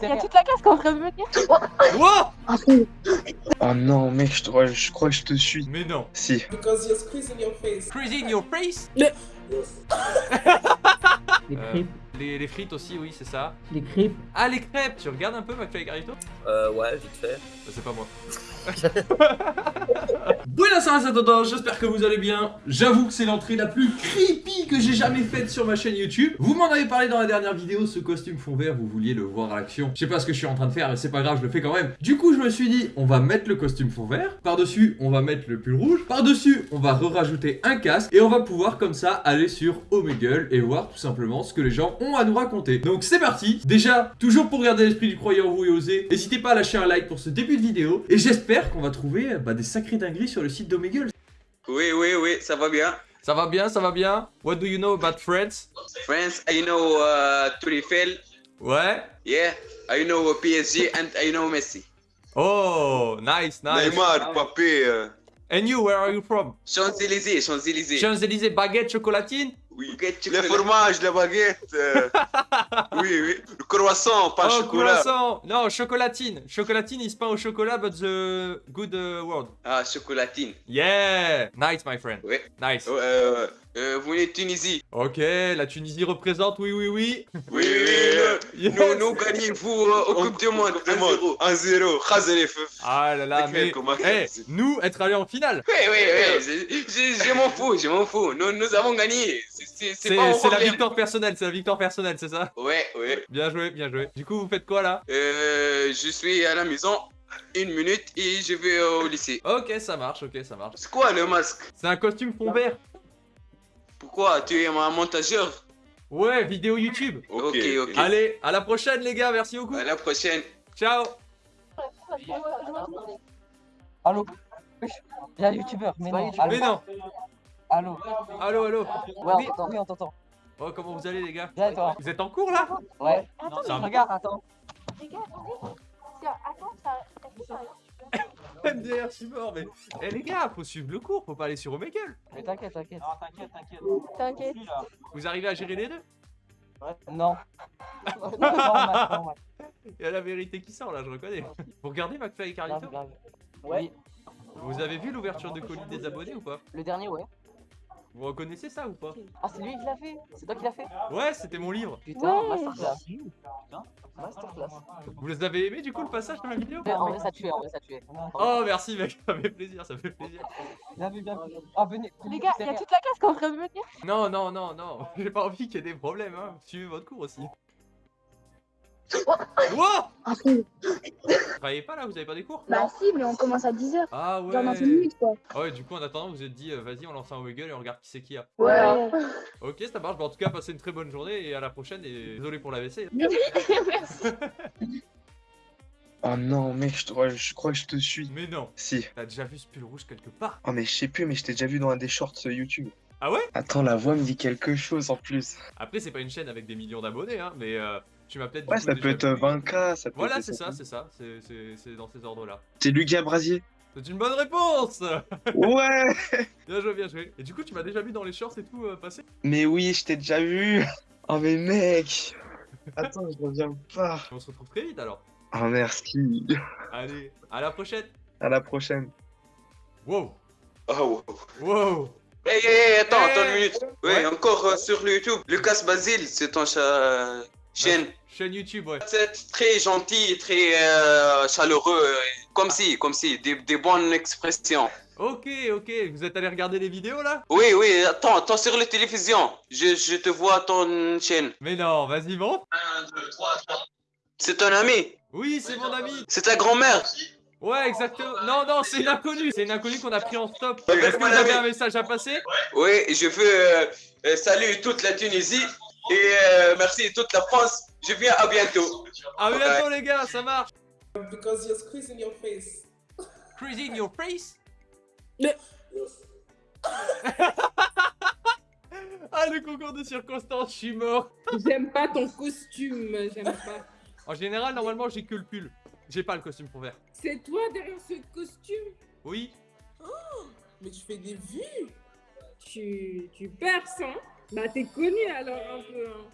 gars, y'a toute la classe qui est en train de venir. Wow Oh non, mec, je, te- je crois que je te suis. Mais non. Si. Because you're squeezing your face. In your face? Les Euh, crêpes. Les, les frites aussi, oui, c'est ça. Les crêpes. Ah, les crêpes Tu regardes un peu McFly et Carlito Euh, ouais, vite fait. Bah, C'est pas moi. Buenas à todos, j'espère que vous allez bien. J'avoue que c'est l'entrée la plus creepy que j'ai jamais faite sur ma chaîne YouTube. Vous m'en avez parlé dans la dernière vidéo, ce costume fond vert, vous vouliez le voir à l'action. Je sais pas ce que je suis en train de faire, mais c'est pas grave, je le fais quand même. Du coup, je me suis dit, on va mettre le costume fond vert. Par-dessus, on va mettre le pull rouge. Par-dessus, on va re-rajouter un casque. Et on va pouvoir comme ça aller sur Omegle et voir tout simplement ce que les gens ont à nous raconter. Donc c'est parti. Déjà, toujours pour garder l'esprit du croyant vous et oser, n'hésitez pas à lâcher un like pour ce début de vidéo. Et j'espère qu'on va trouver bah, des sacrés dingueries sur le site d'Omegle. Oui, oui, oui, ça va bien. Ça va bien, ça va bien. What do you know about France France, I know uh, Tourifel. Ouais. Yeah, I know PSG and I know Messi. Oh, nice, nice. Neymar, Mbappé. euh, And you, where are you from? Champs-Élysées, Champs-Élysées. Champs-Élysées, baguette, chocolatine? Oui. Les fromages, la baguette. euh, oui, oui. Le croissant, pas Oh, chocolat. croissant Non, chocolatine. Chocolatine is pas au chocolat, but the good uh, word. Ah, chocolatine. Yeah Nice, my friend. Ouais. Nice. Euh, euh, vous venez de Tunisie. Ok, la Tunisie représente, oui, oui, oui. Oui, oui, oui. Yes. Nous, nous gagnons vous euh, au Coupe du Monde. 1-0. 1-0. Khazeli, f- Ah là là, mais... les nous, être allés en finale Oui, oui, oui. Je, m'en fous, je m'en fous. Nous, nous avons gagné. C'est- la victoire personnelle, c'est la victoire personnelle, c'est ça? Ouais, ouais. Bien joué, bien joué. Du coup, vous faites quoi là? Euh, je suis à la maison. Une minute et je vais au lycée. Ok, ça marche, ok, ça marche. C'est quoi le masque? C'est un costume fond vert. Pourquoi? Tu es un montageur Ouais, vidéo YouTube. Ok, ok. Allez, à la prochaine les gars, merci beaucoup. À la prochaine. Ciao Allô Il y a un youtubeur, mais non. Allô Mais non Allô Allô, allô Ouais, on t'entend. Oui, on t'entend. Oh, comment vous allez les gars Bien toi Vous êtes en cours là Ouais. Attends. Regarde, attends. les gars, attendez. Attends, ça. MDR, je suis mort, mais... Eh les gars, faut suivre le cours, faut pas aller sur Omegle. Mais t'inquiète, t'inquiète. Non, t'inquiète, t'inquiète. T'inquiète. Vous arrivez à gérer les deux? Non. Normal, normal. Il y a la vérité qui sort là, je reconnais. Vous regardez McFly et Grave, Carlito? Grave. Ouais. Vous avez vu l'ouverture de colis des abonnés ou pas? Le dernier, ouais. Vous reconnaissez ça ou pas? Ah, c'est lui qui l'a fait C'est toi qui l'as fait Ouais, c'était mon livre. Putain, Ouais. masterclass. Masterclass. Vous les avez aimés du coup le passage de ma vidéo? Ouais, En vrai, ça tuait, en vrai, ça tuait. Oh merci mec, ça fait plaisir, ça fait plaisir. Bien vu, bien vu. Ah, venez. Les gars, y'a toute la classe qui est en train de venir. Non, non, non, non, j'ai pas envie qu'il y ait des problèmes, hein. Suivez votre cours aussi. Wow Vous travaillez pas là, vous avez pas des cours Bah si, mais on commence à 10h, Ah ouais genre dans 5 minutes quoi. Ah ouais, du coup en attendant, vous vous êtes dit, euh, vas-y, on lance un Omegle et on regarde qui c'est qui a. Ouais. Ok, ça marche, bah, en tout cas, passez une très bonne journée et à la prochaine. Et désolé pour la WC. Merci. Oh non, mec, je, te- ouais, je crois que je te suis. Mais non, Si. t'as déjà vu ce pull rouge quelque part? Oh, mais je sais plus, mais je t'ai déjà vu dans un des shorts euh, YouTube. Ah ouais? Attends, la voix me dit quelque chose en plus. Après, c'est pas une chaîne avec des millions d'abonnés, hein, mais euh, tu m'as peut-être. Ouais, ça peut être euh, 20k, ça peut Voilà, être. c'est ça, c'est ça, c'est- dans ces ordres-là. C'est Lucas Brasier. C'est une bonne réponse Ouais Bien joué, bien joué. Et du coup, tu m'as déjà vu dans les shorts et tout euh, passer Mais oui, je t'ai déjà vu. Oh, mais mec Attends, je reviens pas. On se retrouve très vite alors. Oh, merci. Allez, à la prochaine À la prochaine. Wow Oh, wow. Wow Hey, hey, hey, attends, Hey. attends une minute. Ouais, Ouais. encore euh, sur le YouTube. Lucas Basile, c'est ton cha- chaîne. Chaîne YouTube, ouais. C'est très gentil, très euh, chaleureux. Comme si, comme si, des, des bonnes expressions. Ok, ok, vous êtes allé regarder les vidéos là? Oui, oui, attends, attends sur la télévision. Je, je te vois ton chaîne. Mais non, vas-y, monte C'est ton ami? Oui, c'est mon ami C'est ta grand-mère? Ouais, exactement. Non, non, c'est une inconnue. C'est une inconnue qu'on a pris en stop. Est-ce que vous avez un message à passer? Oui, je veux euh, saluer toute la Tunisie et euh, merci toute la France. Je viens à bientôt. À bientôt, les gars, ça marche. Because you're squeezing your face. Crazy in your face? Le- Ah, le concours de circonstances, je suis mort. J'aime pas ton costume, j'aime pas. En général, normalement, j'ai que le pull. J'ai pas le costume pour vert. C'est toi derrière ce costume? Oui. Mais tu fais des vues Tu, tu perces, hein? Bah t'es connu alors un peu, hein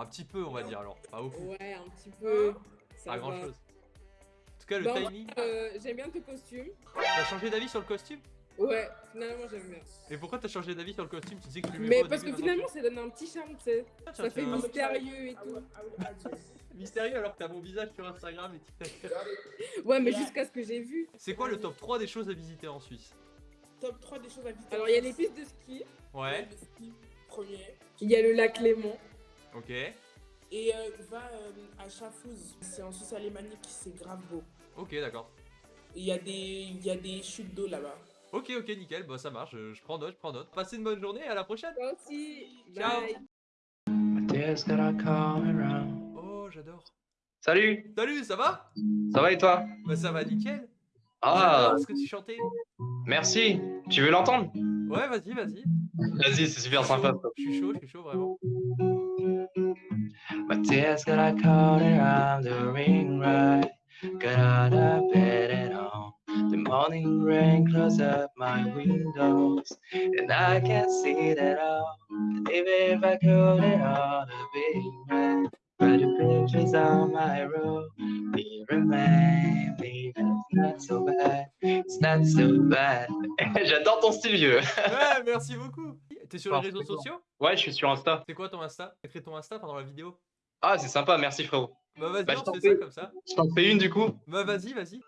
Un petit peu, on va dire alors. Pas ouf. Ouais, un petit peu. Ça Pas va. grand chose. En tout cas, le Bon, timing. euh, J'aime bien ton costume. T'as changé d'avis sur le costume? Ouais, finalement j'aime bien. Et pourquoi t'as changé d'avis sur le costume? Tu dis que tu lui Mais parce que finalement ça donne un petit charme, tu sais. maintenant, Ça tiens, fait tiens, mystérieux et tout. mystérieux alors que t'as mon visage sur Instagram et TikTok. Ouais, mais jusqu'à ce que j'ai vu. C'est quoi le top 3 des choses à visiter en Suisse? Top 3 des choses à visiter. Alors il y a les pistes de ski, Ouais, Le ski, premier. il y a le lac Léman. ok. Et euh, va euh, à Schaffhouse. C'est en Suisse alémanique, c'est grave beau. Ok, d'accord. Et Il y, a des- il y a des chutes d'eau là-bas. Ok, ok, nickel, bah ça marche, je, je prends note, je prends note. Passez une bonne journée, à la prochaine Toi aussi. Ciao. Bye. Oh, j'adore. Salut, Salut, ça va? Ça va et toi? Bah ça va nickel. Ah, J'adore ce que tu chantais. merci. Tu veux l'entendre? Ouais, vas-y, vas-y. Vas-y, c'est super sympa. Je suis chaud, je suis chaud, vraiment. My tears I caught around the ring right? Got out of bed and on. The morning rain close up my windows. And I can't see that all. Even if I could it all to be right. But the pictures on my room. They remain. It's not so bad. It's not so bad. J'adore ton style vieux. Ouais, merci beaucoup. T'es sur les réseaux sociaux? Ouais, je suis sur Insta. C'est quoi ton Insta? Écris ton Insta pendant la vidéo? Ah, c'est sympa, merci frérot. Bah vas-y, Bah, je on t'en fait ça comme ça. Je t'en fais une du coup. Bah vas-y, vas-y.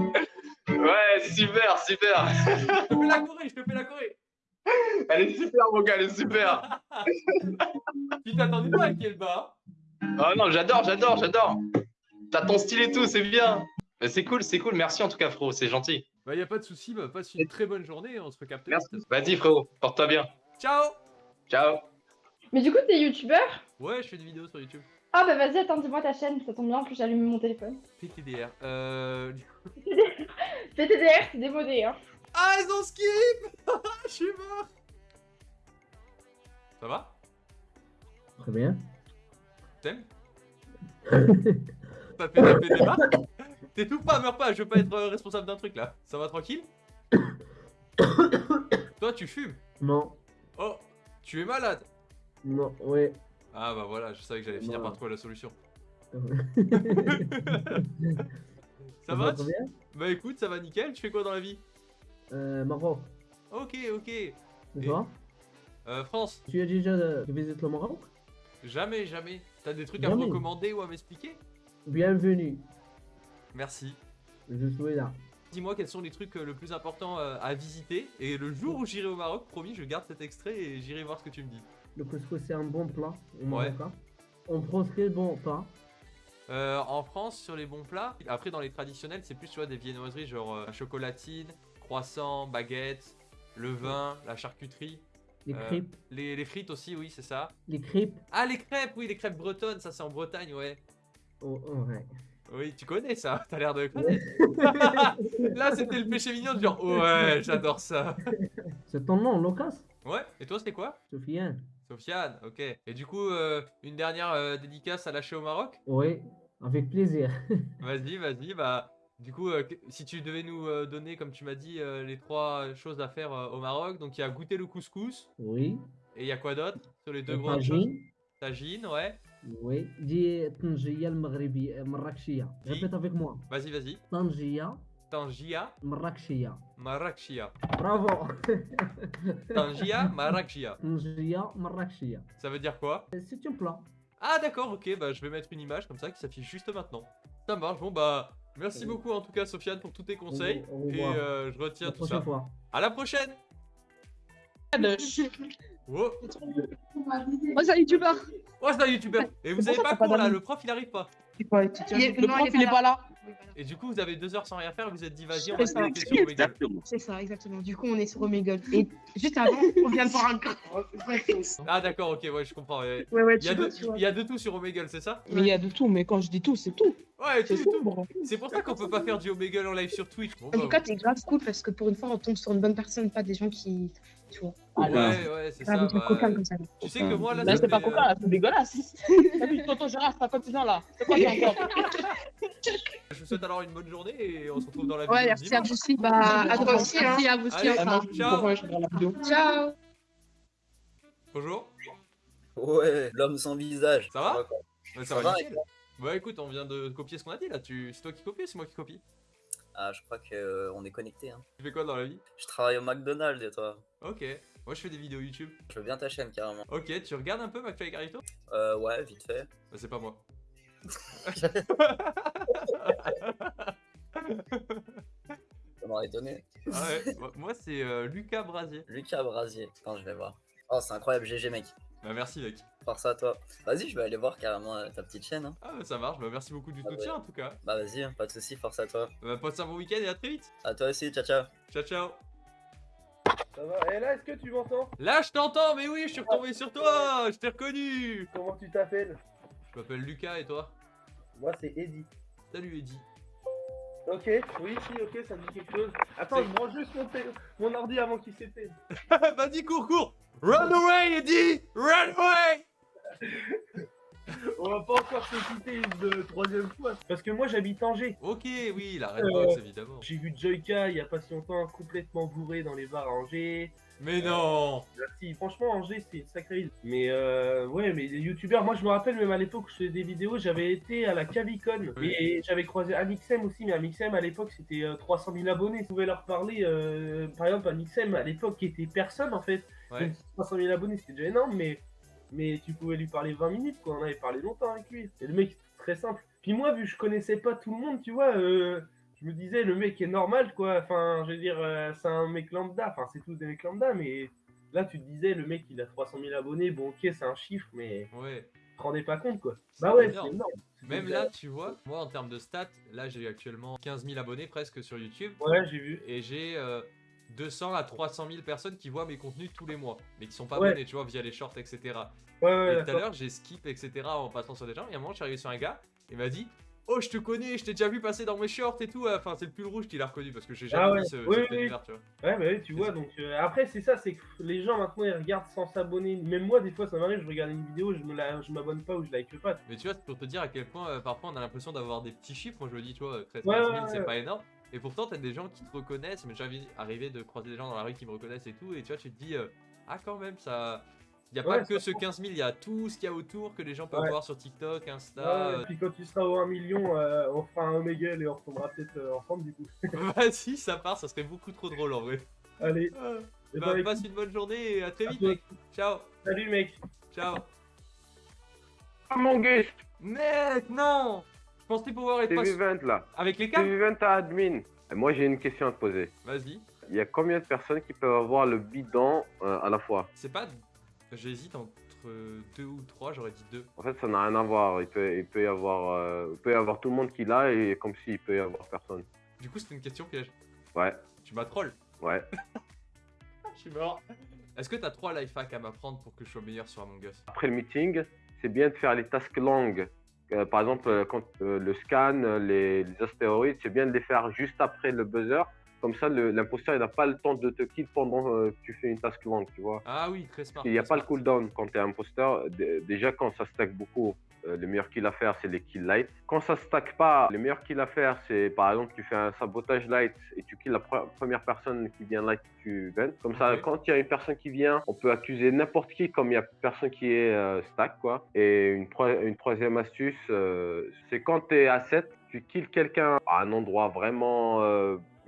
Ouais, super, super. Je te fais la Corée, je te fais la Corée. Elle est super, mon gars, elle est super. Tu t'attendais pas à le bas? Oh non, j'adore, j'adore, j'adore. T'as ton style et tout, c'est bien. C'est cool, c'est cool. Merci en tout cas, frérot, c'est gentil. Bah y a pas de souci, bah passe une très bonne journée, on se recapte. Merci. Vas-y, frérot, porte-toi bien. Ciao Ciao. Mais du coup, t'es youtubeur? Ouais, je fais des vidéos sur YouTube. Ah bah vas-y, attends, dis-moi ta chaîne, ça tombe bien que j'allume mon téléphone. PTDR. Euh... PTDR, c'est démodé, hein. Ah, ils ont skip Je suis mort Ça va? Très bien. T'aimes T'as fait taper des marques T'étouffes pas, meurs pas, je veux pas être euh, responsable d'un truc là. Ça va tranquille? Toi, tu fumes? Non, Oh, tu es malade? Non, ouais. Ah bah voilà, je savais que j'allais finir par trouver la solution. ça Ça va Bah écoute, ça va nickel, tu fais quoi dans la vie? Euh, Maroc, Ok, ok. Et- Euh, France, Tu as déjà visité le Maroc? Jamais, jamais. T'as des trucs à me recommander ou à m'expliquer? Bienvenue, Merci. je suis là. Dis-moi quels sont les trucs euh, le plus importants à visiter. Et le jour où j'irai au Maroc, promis, je garde cet extrait et j'irai voir ce que tu me dis. Le couscous, c'est un bon plat au Ouais. Maroc. On prend ce qui est bon pas. Euh, en France, sur les bons plats, après dans les traditionnels, c'est plus tu vois, des viennoiseries genre euh, chocolatine, croissant, baguette, le vin, la charcuterie. Les Euh, crêpes, Les, les frites aussi, oui, c'est ça. les crêpes. Ah, les crêpes, oui, les crêpes bretonnes, ça c'est en Bretagne, ouais. Oh, oh, ouais. Oui, tu connais ça, t'as l'air de connaître. Là, c'était le péché mignon de genre, ouais, j'adore ça. C'est ton nom, Lucas? Ouais, et toi, c'était quoi? Sofiane Sofiane, ok. Et du coup, euh, une dernière euh, dédicace à lâcher au Maroc? Oui, avec plaisir. vas-y, vas-y. Bah, du coup, euh, si tu devais nous donner, comme tu m'as dit, les trois choses à faire au Maroc, donc il y a goûter le couscous. Oui. Et il y a quoi d'autre Sur les deux grandes tagine. choses? Ouais. Oui. Dis Tangiya, le Répète avec moi. Vas-y, vas-y. Tangiya, Tangia, Marrakechia. Marrakechia. Bravo. Tangia, Marrakechia. Tangia Marrakechia. Ça veut dire quoi? C'est un plat. Ah d'accord, ok, bah je vais mettre une image comme ça qui s'affiche juste maintenant. Ça marche, bon bah merci Au- beaucoup en tout cas Sofiane pour tous tes conseils au et euh, je retiens La tout ça. fois. À la prochaine Wow. Oh, c'est un youtubeur. Oh c'est un youtubeur Et vous savez pour pas pas là, le prof il arrive pas. Il est- Le prof, il est pas là. Et du coup vous avez deux heures sans rien faire, vous êtes dit vas-y on C'est va se ça. connecter sur Omegle. C'est ça, exactement. Du coup, on est sur Omegle. Et juste avant, on vient de voir un grave. Ah d'accord, ok, ouais je comprends. ouais. Ouais, Il y, a de, vois, tu vois. il y a de tout sur Omegle, c'est ça? Mais il y a de tout, mais quand je dis tout, c'est tout. Ouais, C'est sombre. C'est pour ça qu'on peut pas faire du Omegle en live sur Twitch. Bon, En bah, tout cas, t'es grave cool parce que pour une fois, on tombe sur une bonne personne, pas des gens qui. Tu vois. ouais, ouais, c'est ça. Bah, ça. Tu sais que moi là, Là, ça c'est pas fait, euh, là, c'est dégueulasse. Salut, tonton Gérard, t'as continent là. C'est quoi ça encore Je vous souhaite alors une bonne journée et on se retrouve dans la Ouais, vidéo. merci à vous aussi. Bah, à toi aussi. hein. Merci à vous aussi. Ciao. Ciao. Bonjour. Ouais, l'homme sans visage. Ça va? Ça, Ça va, va, nickel. Bah écoute, on vient de copier ce qu'on a dit là. Tu... C'est toi qui copies ou c'est moi qui copie? Ah, je crois qu'on est connecté. Hein. Tu fais quoi dans la vie? Je travaille au McDonald's et toi? Ok. Moi je fais des vidéos YouTube. Je veux bien ta chaîne carrément. Ok, tu regardes un peu McFly et Carito Euh, ouais, vite fait. Bah c'est pas moi. Ça m'aurait étonné. Ah ouais, moi- moi c'est euh, Lucas Brasier. Lucas Brasier. Attends, je vais voir. Oh, c'est incroyable, GG mec. Bah merci mec. Force à toi. Vas-y, je vais aller voir carrément euh, ta petite chaîne. Hein. Ah bah ça marche, bah merci beaucoup du Ah soutien ouais. en tout cas. Bah vas-y, hein, pas de soucis, force à toi. Bah passe un bon week-end et à très vite. À toi aussi, ciao ciao. Ciao ciao. Ça va Et là, est-ce que tu m'entends? Là je t'entends, mais oui, je suis retombé sur toi, je t'ai reconnu. Comment tu t'appelles? Je m'appelle Lucas et toi? Moi, c'est Eddie. Salut Eddie. Ok, oui, si, ok, ça me dit quelque chose. Attends, je branche juste mon, té- mon ordi avant qu'il s'éteigne. Vas-y, cours, cours Run away, Eddie Run away On va pas encore se quitter une troisième fois. Parce que moi, j'habite Angers. Ok, oui, la Euh, Redbox évidemment. J'ai vu Joyka il y a pas si longtemps complètement bourré dans les bars à Angers. Mais non Là, si, franchement, Angers, c'est une sacrée île. Mais euh, ouais, mais les youtubeurs, moi je me rappelle même à l'époque où je faisais des vidéos, j'avais été à la Cavicon. Oui. Et j'avais croisé Amixem aussi, mais Amixem à l'époque c'était euh, 300 000 abonnés. Je pouvais leur parler, euh, par exemple, Amixem à l'époque qui était personne en fait. Ouais. Donc, 300 000 abonnés c'était déjà énorme, mais, mais tu pouvais lui parler 20 minutes quoi. On avait parlé longtemps avec lui. Et le mec, très simple. Puis moi, vu que je connaissais pas tout le monde, tu vois. euh, je me disais, le mec est normal, quoi. Enfin, je veux dire, euh, c'est un mec lambda. Enfin, c'est tous des mecs lambda, mais là, tu te disais, le mec, il a 300 000 abonnés. Bon, ok, c'est un chiffre, mais Ouais. te rendais pas compte, quoi. Bah ouais, c'est énorme. énorme. Même là, tu vois, moi en termes de stats, là j'ai actuellement 15 000 abonnés presque sur YouTube. Ouais, j'ai vu. Et j'ai euh, 200 à 300 000 personnes qui voient mes contenus tous les mois, mais qui sont pas Ouais. abonnés, tu vois, via les shorts, etc. Ouais, ouais, et tout à l'heure, j'ai skip, etc. en passant sur des gens. Et à un moment, je suis arrivé sur un gars, il m'a dit Oh, je te connais, je t'ai déjà vu passer dans mes shorts et tout. Enfin, c'est le pull rouge qu'il a reconnu parce que j'ai jamais Ah vu ce, oui, cet oui. tu vois. Ouais, bah oui, tu vois, donc euh, après, c'est ça, c'est que les gens maintenant ils regardent sans s'abonner. Même moi, des fois, ça m'arrive, je regarde une vidéo, je me la- je m'abonne pas ou je like pas. Mais tu vois, c'est pour te dire à quel point euh, parfois on a l'impression d'avoir des petits chiffres. Moi je me dis, tu vois, 13 Ouais, 15 ouais, 000 c'est pas énorme. Et pourtant, t'as des gens qui te reconnaissent. Mais j'ai envie- arrivé de croiser des gens dans la rue qui me reconnaissent et tout. Et tu vois, tu te dis, euh, ah, quand même, ça. Il n'y a Ouais, pas que ce 15 000, il y a tout ce qu'il y a autour que les gens peuvent Ouais. voir sur TikTok, Insta. Ouais, euh, et puis quand tu seras au 1 million, euh, on fera un Omegle et on retombera peut-être euh, ensemble du coup. Vas-y, ça part, ça serait beaucoup trop drôle en vrai. Allez. Ah. Eh Bah, ben, passe une bonne journée et à très À vite, toi mec. Ciao. Salut mec. Ciao. Ah mon gars, Mec, non pensais pouvoir être c'est pas... Vivent là. Avec les câbles Vivent à admin. Et Moi j'ai une question à te poser. Vas-y. Il y a combien de personnes qui peuvent avoir le bidon euh, à la fois? C'est pas. J'hésite entre deux ou trois, j'aurais dit deux. En fait, ça n'a rien à voir. Il peut, il peut y avoir, euh, il peut y avoir tout le monde qui l'a et comme s'il peut y avoir personne. Du coup, c'était une question piège. Ouais, Tu m'as troll. ouais. Je suis mort. Est-ce que t'as trois life hacks à m'apprendre pour que je sois meilleur sur Among Us? Après le meeting, c'est bien de faire les tasks longues. Euh, par exemple, euh, quand euh, le scan, les, les astéroïdes, c'est bien de les faire juste après le buzzer. Comme ça, l'imposteur, n'a pas le temps de te kill pendant que tu fais une task longue, tu vois. Ah oui, très smart. Il n'y a pas le cooldown quand tu es imposteur. Déjà, quand ça stack beaucoup, euh, le meilleur kill à faire, c'est les kills light. Quand ça stack pas, le meilleur kill à faire, c'est par exemple, tu fais un sabotage light et tu kills la pre- première personne qui vient light, tu ventes. Comme ça, quand il y a une personne qui vient, on peut accuser n'importe qui comme il n'y a personne qui est euh, stack, quoi. Et une, troi- une troisième astuce, euh, c'est quand tu es à 7, tu kills quelqu'un à un endroit vraiment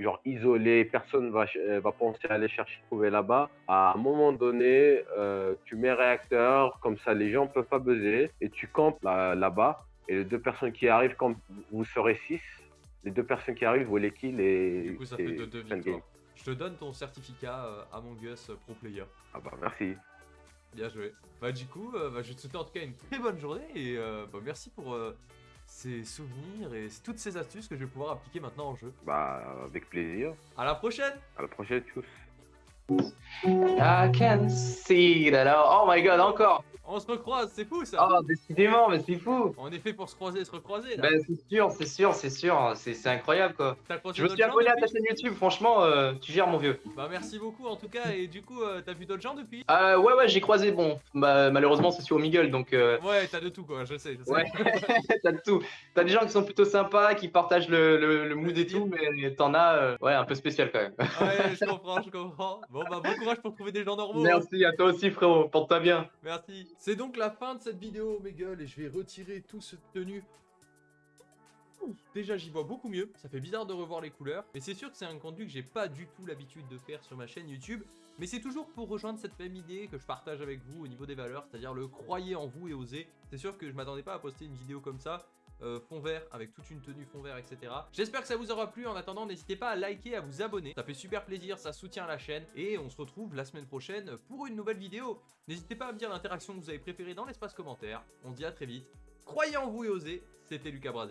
genre isolé, personne va, euh, va penser à aller chercher trouver là-bas. À un moment donné, euh, tu mets réacteur, comme ça les gens peuvent pas buzzer, et tu campes là- là-bas. et les deux personnes qui arrivent, quand vous serez 6, les deux personnes qui arrivent, vous les kill et. Du coup, ça fait deux, deux victoires. Je te donne ton certificat euh, Among Us Pro Player. Ah bah merci. Bien joué. Bah du coup, euh, bah, je vais te souhaiter en tout cas une très bonne journée et euh, bah, merci pour ces souvenirs et toutes ces astuces que je vais pouvoir appliquer maintenant en jeu. Bah avec plaisir. À la prochaine À la prochaine, tchuss. I can see that. Oh my god, encore. On se recroise, c'est fou ça Oh, décidément, mais c'est fou. On est fait pour se croiser et se recroiser là. Ben, c'est sûr, c'est sûr, c'est sûr. C'est incroyable quoi. Je me suis abonné à ta chaîne YouTube, franchement, euh, tu gères mon vieux. Bah merci beaucoup en tout cas et du coup euh, t'as vu d'autres gens depuis? Euh, ouais, ouais, j'ai croisé, bon, bah, malheureusement, c'est sur Omegle donc. euh, Ouais t'as de tout quoi, je sais, je sais. Ouais, t'as de tout. T'as des gens qui sont plutôt sympas, qui partagent le, le, le mood et tout, mais t'en as, ouais, un peu spécial quand même. Ouais je comprends, je comprends. Bon bah bon courage pour trouver des gens normaux. hein. Merci à toi aussi, frérot. Porte-toi bien. Merci. C'est donc la fin de cette vidéo, mes gueules, et je vais retirer tout ce tenue. Ouh, Déjà j'y vois beaucoup mieux, ça fait bizarre de revoir les couleurs, mais c'est sûr que c'est un contenu que j'ai pas du tout l'habitude de faire sur ma chaîne YouTube, mais c'est toujours pour rejoindre cette même idée que je partage avec vous au niveau des valeurs, c'est-à-dire le croyez en vous et osez. C'est sûr que je m'attendais pas à poster une vidéo comme ça, euh, fond vert avec toute une tenue fond vert etc. J'espère que ça vous aura plu, en attendant n'hésitez pas à liker, à vous abonner, ça fait super plaisir, ça soutient la chaîne, et on se retrouve la semaine prochaine pour une nouvelle vidéo. N'hésitez pas à me dire l'interaction que vous avez préférée dans l'espace commentaire, on se dit à très vite, croyez en vous et osez, c'était Lucas Brasier.